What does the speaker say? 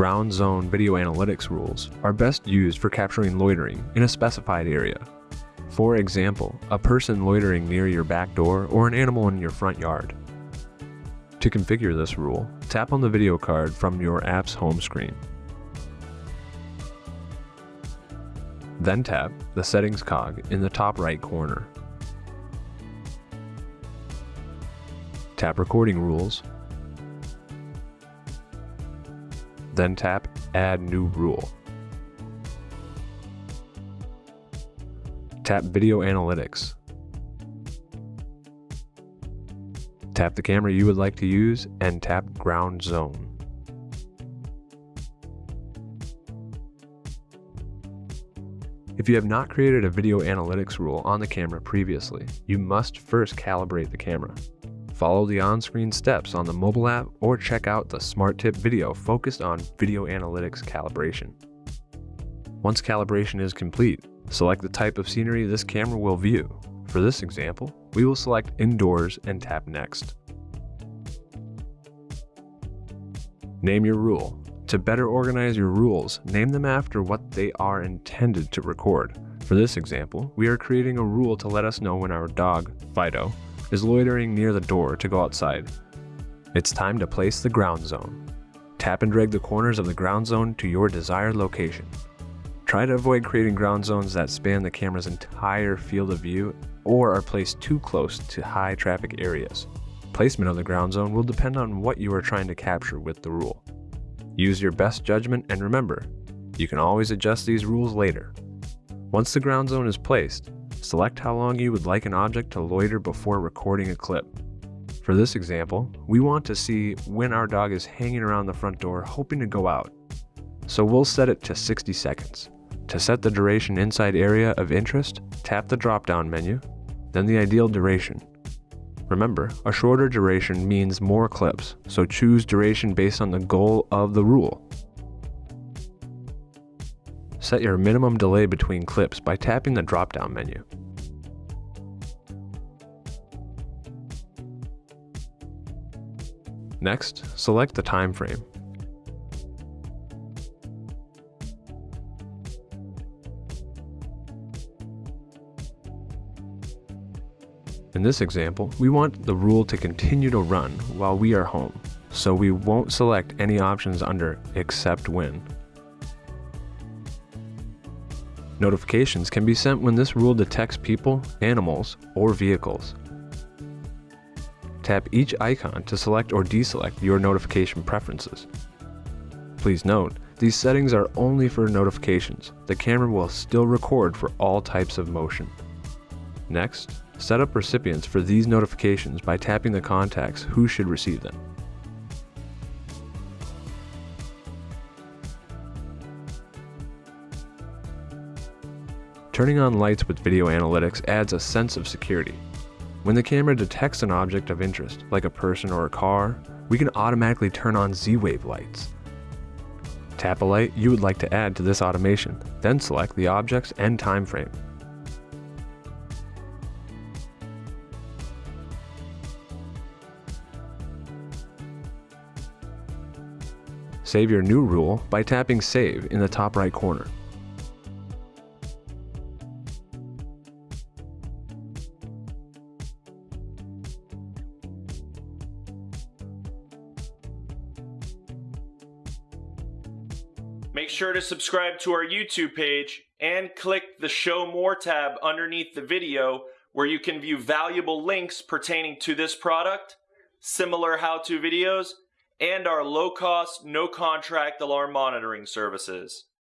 ground zone video analytics rules are best used for capturing loitering in a specified area. For example, a person loitering near your back door or an animal in your front yard. To configure this rule, tap on the video card from your app's home screen. Then tap the Settings cog in the top right corner. Tap Recording Rules. Then tap Add New Rule. Tap Video Analytics. Tap the camera you would like to use and tap Ground Zone. If you have not created a video analytics rule on the camera previously, you must first calibrate the camera. Follow the on-screen steps on the mobile app or check out the Smart Tip video focused on video analytics calibration. Once calibration is complete, select the type of scenery this camera will view. For this example, we will select Indoors and tap Next. Name your rule. To better organize your rules, name them after what they are intended to record. For this example, we are creating a rule to let us know when our dog, Fido, is loitering near the door to go outside. It's time to place the ground zone. Tap and drag the corners of the ground zone to your desired location. Try to avoid creating ground zones that span the camera's entire field of view or are placed too close to high traffic areas. Placement of the ground zone will depend on what you are trying to capture with the rule. Use your best judgment and remember, you can always adjust these rules later. Once the ground zone is placed, select how long you would like an object to loiter before recording a clip. For this example, we want to see when our dog is hanging around the front door hoping to go out. So we'll set it to 60 seconds. To set the duration inside area of interest, tap the drop-down menu, then the ideal duration. Remember, a shorter duration means more clips, so choose duration based on the goal of the rule. Set your minimum delay between clips by tapping the drop-down menu. Next, select the time frame. In this example, we want the rule to continue to run while we are home, so we won't select any options under Except When. Notifications can be sent when this rule detects people, animals, or vehicles. Tap each icon to select or deselect your notification preferences. Please note, these settings are only for notifications. The camera will still record for all types of motion. Next, Set up recipients for these notifications by tapping the contacts who should receive them. Turning on lights with video analytics adds a sense of security. When the camera detects an object of interest, like a person or a car, we can automatically turn on Z-Wave lights. Tap a light you would like to add to this automation, then select the object's and time frame. Save your new rule by tapping Save in the top right corner. Make sure to subscribe to our YouTube page and click the Show More tab underneath the video where you can view valuable links pertaining to this product, similar how-to videos, and our low-cost, no-contract alarm monitoring services.